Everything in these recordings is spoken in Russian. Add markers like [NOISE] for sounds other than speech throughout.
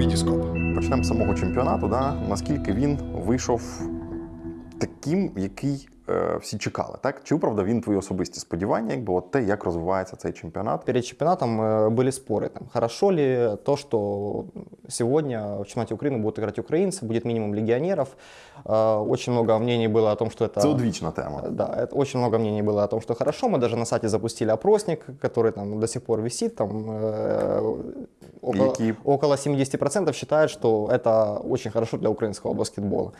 Вітіскоп. Почнемо з самого чемпіонату. Да? Наскільки він вийшов таким, який е, всі чекали, так? Чи виправдав він твої особисті сподівання, якби от те, як розвивається цей чемпіонат? Перед чемпионатом э, были споры, там, хорошо ли то, что сегодня в чемпионате Украины будут играть украинцы, будет минимум легионеров. Э, Очень много мнений было о том, что это... Це одвічна тема. Да, это очень много мнений было о том, что хорошо. Мы даже на сайте запустили опросник, который там до сих пор висит. Там, э, около, Який? около 70% считают, что это очень хорошо для украинского баскетбола.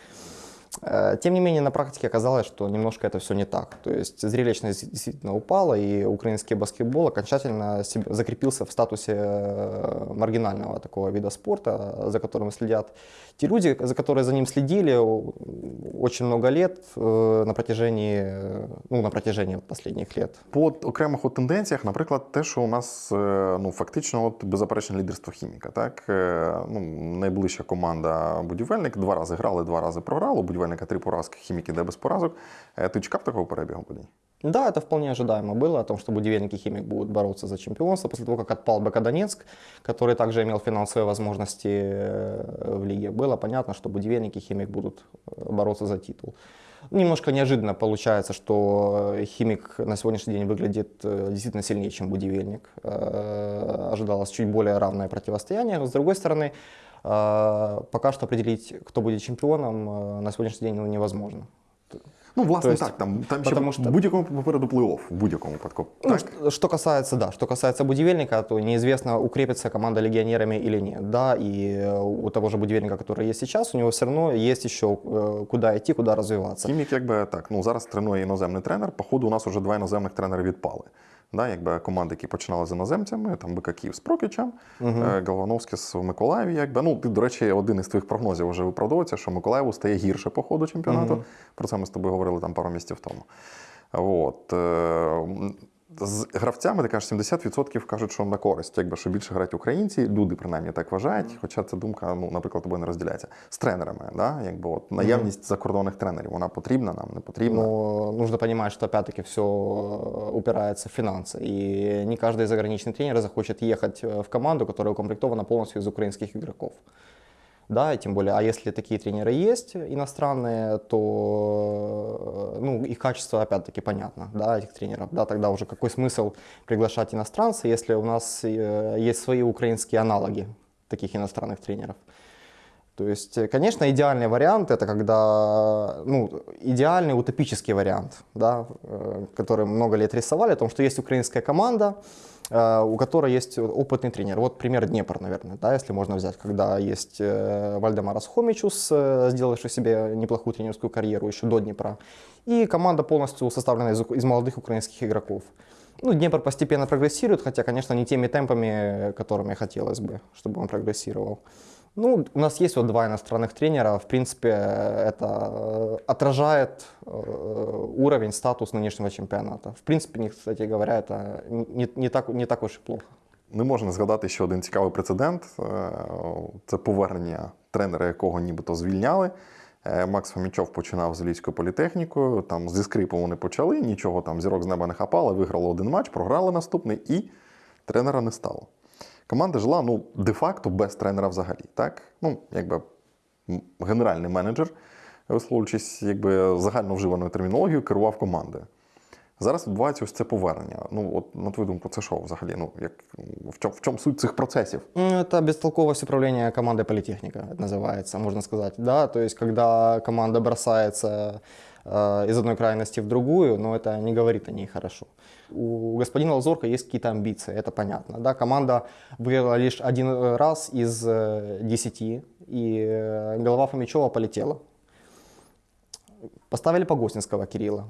Э, Тем не менее, на практике оказалось, что немножко это все не так. То есть зрелищность действительно упала, и украинский баскетбол окончательно себе- закрепился в статусе э, маргинального такого вида спорта, за которым следят те люди, за которые за ним следили о- очень много лет э, на протяжении, э, ну, на протяжении вот последних лет. По от окремих от тенденціях, наприклад, те, що у нас е, ну, фактично от беззаперечне лідерство хіміка. Так? Е, Ну, найближча команда будівельник два рази грали, два рази програли. У будівельника три поразки, хімік іде без поразок. Е, Ти чекав такого перебігу подій? Да, это вполне ожидаемо было, о том, что будивельник и химик будут бороться за чемпионство после того, как отпал БК Донецк, который также имел финансовые возможности э, в лиге. Было понятно, что будивельник и химик будут э, бороться за титул. Немножко неожиданно получается, что э, химик на сегодняшний день выглядит э, действительно сильнее, чем будивельник. Э, Ожидалось чуть более равное противостояние. Но, с другой стороны, э, пока что определить, кто будет чемпионом, э, на сегодняшний день ну, невозможно. Ну, власне, То есть, так. Там, там ще потому в що- будь-якому попереду плей-офф, в будь-якому випадку. Ну, Так? что, что касается, да, что касается будивельника, то неизвестно, укрепится команда легионерами или нет. Да, и э, у того же будивельника, который есть сейчас, у него все равно есть еще э, куда идти, куда развиваться. Хімік, якби так, ну зараз тренує іноземний тренер. Походу, у нас вже два іноземних тренери відпали. Да, якби команди, які починали з іноземцями, там Київ з Прокічем, е, Галвановський з Миколаєві. Якби. Ну, ти, до речі, один із твоїх прогнозів вже виправдовується, що Миколаєву стає гірше по ходу чемпіонату. Про це ми з тобою говорили там пару місяців тому. От е, З гравцями, ти кажеш, 70% кажуть, що на користь, якби що більше грають українці, люди принаймні так вважають. Хоча ця думка, ну, наприклад, тобою не розділяється. З тренерами, да? якби от наявність закордонних тренерів, вона потрібна нам, не потрібна. Но нужно понимать, что опять-таки все упирается в финансы. И не каждый заграничный тренер захочет ехать э, в команду, которая укомплектована полностью из украинских игроков. Да, и тем более, а если такие тренеры есть иностранные, то э, ну, их качество опять-таки понятно, да, этих тренеров. Да, тогда уже какой смысл приглашать иностранца, если у нас э, есть свои украинские аналоги таких иностранных тренеров. То есть, э, конечно, идеальный вариант это когда, ну, идеальный утопический вариант, да, э, который много лет рисовали, о том, что есть украинская команда, э, у которой есть опытный тренер. Вот пример Днепр, наверное, да, если можно взять, когда есть Вальдемарас Хомичус, сделавший себе неплохую тренерскую карьеру еще до Днепра, и команда полностью составлена из, из молодых украинских игроков Ну, Днепр постепенно прогрессирует, хотя, конечно, не теми темпами, которыми хотелось бы, чтобы он прогрессировал. Ну, у нас есть вот два иностранных тренера. В принципе, это э, отражает э, уровень, статус нынешнего чемпионата. В принципе, не- кстати говоря, это не, не так, не так уж и плохо. Не можна згадати ще один цікавий прецедент. Е, Це повернення тренера, якого нібито звільняли. Е, Макс Фомічов починав з Львівською політехнікою. Там зі скрипу вони почали, нічого там зірок з неба не хапали, виграли один матч, програли наступний і тренера не стало. Команда жила ну, де-факто без тренера взагалі. Так? Ну, якби генеральний менеджер, висловлюючись якби загальновживаною термінологією, керував командою. Зараз відбувається ось це повернення. Ну, от на твою думку, це що взагалі? Ну, як, в, чому, в чому суть цих процесів? М, Это бестолковость управления командой политехника, это называется, можно сказать. Да, то есть, когда команда бросается э, из одной крайности в другую, но это не говорит о ней хорошо. У господина Лазорка есть какие-то амбиции, это понятно. Да, команда выиграла лишь один э, раз из э, десяти, и э, голова Фомичева полетела. Поставили Погостинского Кирилла.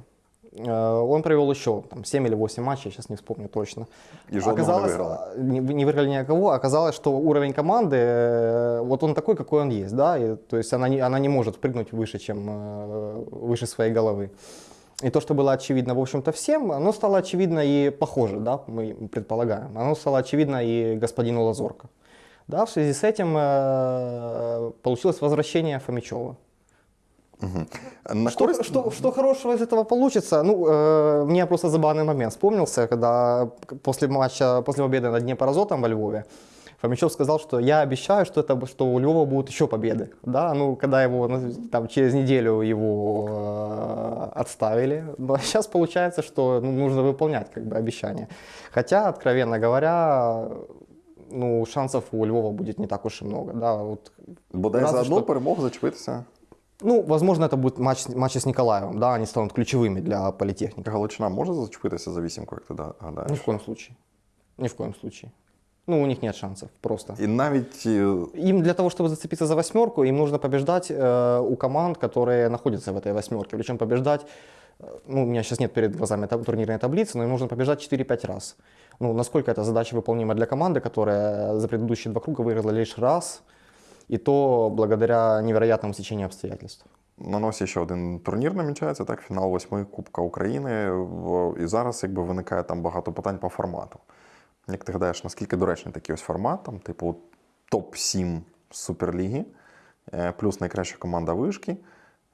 Э, Он провел еще там, 7 или 8 матчей, сейчас не вспомню точно. И Оказалось, а, не, не выиграли никого. Оказалось, что уровень команды, э, вот он такой, какой он есть. Да? И, то есть она не, она не может прыгнуть выше, чем э, выше своей головы. И то, что было очевидно, в общем-то, всем, оно стало очевидно и похоже, да, мы предполагаем. Оно стало очевидно и господину Лазорко. Да, в связи с этим э, получилось возвращение Фомичева. На Что, користь- что, что хорошего из этого получится? Ну, э, мне просто забавный момент вспомнился, когда после матча, после победы над Днепрозотом во Львове Фомичев сказал, что я обещаю, что, это, что у Львова будут еще победы. Да, ну, когда его ну, там, через неделю его э, отставили. Но [LAUGHS] сейчас получается, что ну, нужно выполнять как бы, обещания. Хотя, откровенно говоря, ну, шансов у Львова будет не так уж и много. Да, вот, Бодай за одну що- перемогу зачепитися. ну, возможно, это будет матч, матчи с Николаевым. Да, они станут ключевыми для политехники. Галичина може зачепитися за вісімку, як ти да- Ни гадаєш? в коем случае. Ни в коем случае. Ну, у них нет шансов просто. І навіть е, Им для того, чтобы зацепиться за восьмерку, им нужно побеждать э, у команд, которые находятся в этой восьмерке. Причем побеждать, э, ну, у меня сейчас нет перед глазами таб- турнирной таблицы, но им нужно побеждать 4-5 раз. Ну, насколько эта задача выполнима для команды, которая за предыдущие два круга выиграла лишь раз, и то благодаря невероятному стечению обстоятельств. на носі ще один турнір намічається, так, фінал восьми Кубка України. І зараз якби виникає там багато питань по формату. Як ти гадаєш, наскільки доречний такий ось формат, там, типу, топ-7 Суперліги, е, плюс найкраща команда вишки.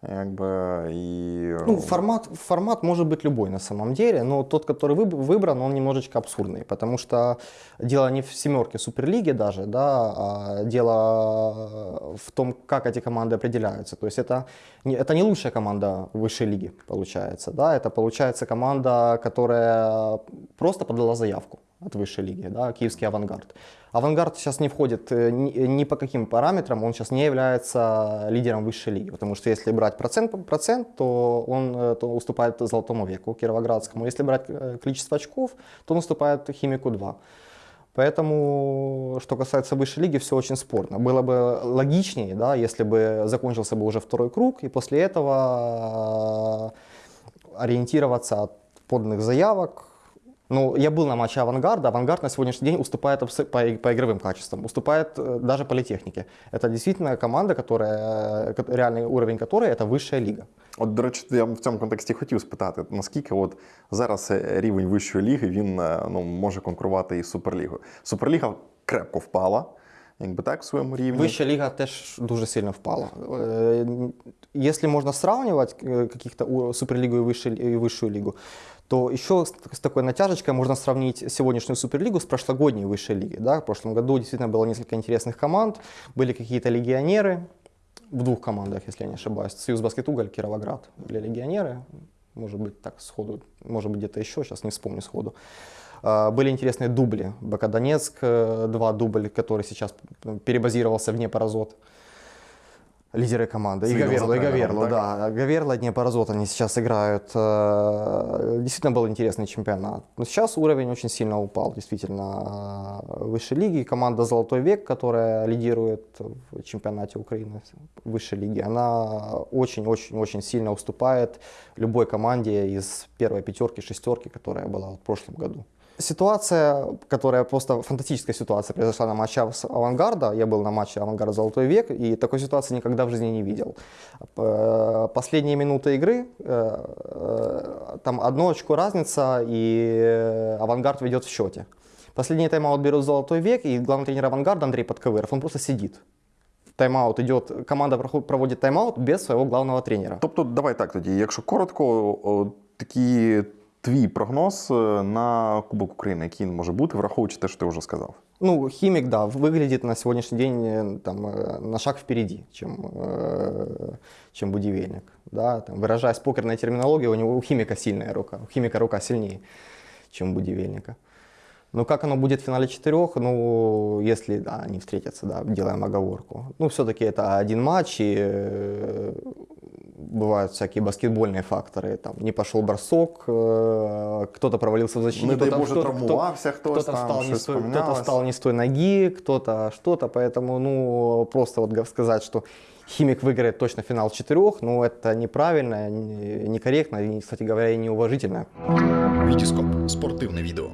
Якби, і... Ну, формат, формат может быть любой на самом деле, но тот, который выб- выбран, он немножечко абсурдный, потому что дело не в семерке Суперлиги даже, да, а дело в том, как эти команды определяются. То есть это это не лучшая команда высшей лиги, получается, да, это получается команда, которая просто подала заявку от высшей лиги, да, киевский авангард. Авангард сейчас не входит э, ни, ни по каким параметрам, он сейчас не является лидером высшей лиги, потому что если брать процент, процент то он э, то уступает Золотому веку Кировоградскому. Если брать э, количество очков, то он уступает Химику 2. Поэтому, что касается высшей лиги, все очень спорно. Было бы логичнее, да, если бы закончился бы уже второй круг, и после этого э, ориентироваться от поданных заявок. Ну, я был на матче Авангарда. Авангард на сегодняшний день уступает абс- по, и- по игровым качествам, уступает э, даже политехнике. Это действительно команда, которая, ко- реальный уровень которой это высшая лига. От, до речі, я в цьому контексті хотів спитати, наскільки от зараз е, рівень вищої ліги він е, ну, може конкурувати із Суперлігою. Суперліга крепко впала, якби так, в своєму рівні. Высшая лига теж дуже сильно впала. Э, Если можно сравнивать э, каких-то у- Суперлигу и высшую, и высшую лигу, то еще с, с такой натяжечкой можно сравнить сегодняшнюю Суперлигу с прошлогодней высшей лигой. Да? В прошлом году действительно было несколько интересных команд, были какие-то легионеры в двух командах, если я не ошибаюсь. Союз Баскет Уголь, Кировоград были легионеры. Может быть, так сходу, может быть, где-то еще, сейчас не вспомню сходу. А, Были интересные дубли. БК Донецк, э, два дубля, который сейчас перебазировался в Днепр-Азот. Лидеры команды. С И Гаверло, и Гаверло, так? да. Гаверло, Днепр-Азот они сейчас играют. Э, Действительно был интересный чемпионат. Но сейчас уровень очень сильно упал, действительно. э, Высшей лиги. Команда «Золотой век», которая лидирует в чемпионате Украины высшей лиги, она очень-очень-очень сильно уступает любой команде из первой пятерки, шестерки, которая была в прошлом году. Ситуация, которая просто фантастическая ситуация произошла на матче Авангарда. Я был на матче Авангарда Золотой век и такой ситуации никогда в жизни не видел. Э, Последние минуты игры, э, э, там одно очко разница и Авангард ведет в счете. Последний тайм-аут берет Золотой век и главный тренер Авангарда Андрей Подковыров, он просто сидит. Тайм-аут идет, команда проводит тайм-аут без своего главного тренера. Тобто, давай так тоді. Якщо коротко, о, такий твій прогноз е, на Кубок України, який він може бути, враховуючи те, що ти вже сказав. Ну, химик, да, выглядит на сегодняшний день э, там, э, на шаг впереди, чем, э, чем будивельник. Да, там, выражаясь покерной терминологией, у него у химика сильная рука, у химика рука сильнее, чем у будивельника. Ну, как оно будет в финале четырех, ну, если да, они встретятся, да, делаем оговорку. Ну, все-таки это один матч, и э, бывают всякие баскетбольные факторы. Там не пошел бросок, э, кто-то провалился в защите. Не дай кто-то- Боже, кто-то- травмувався хтось кто-то там, встал, не щось с той, кто-то помінялось. встал не с той ноги, кто-то что-то, поэтому, ну, просто вот га- сказать, что Химик выиграет точно финал четырех, ну, это неправильно, не- некорректно и, кстати говоря, и неуважительно. Вітіскоп спортивне відео.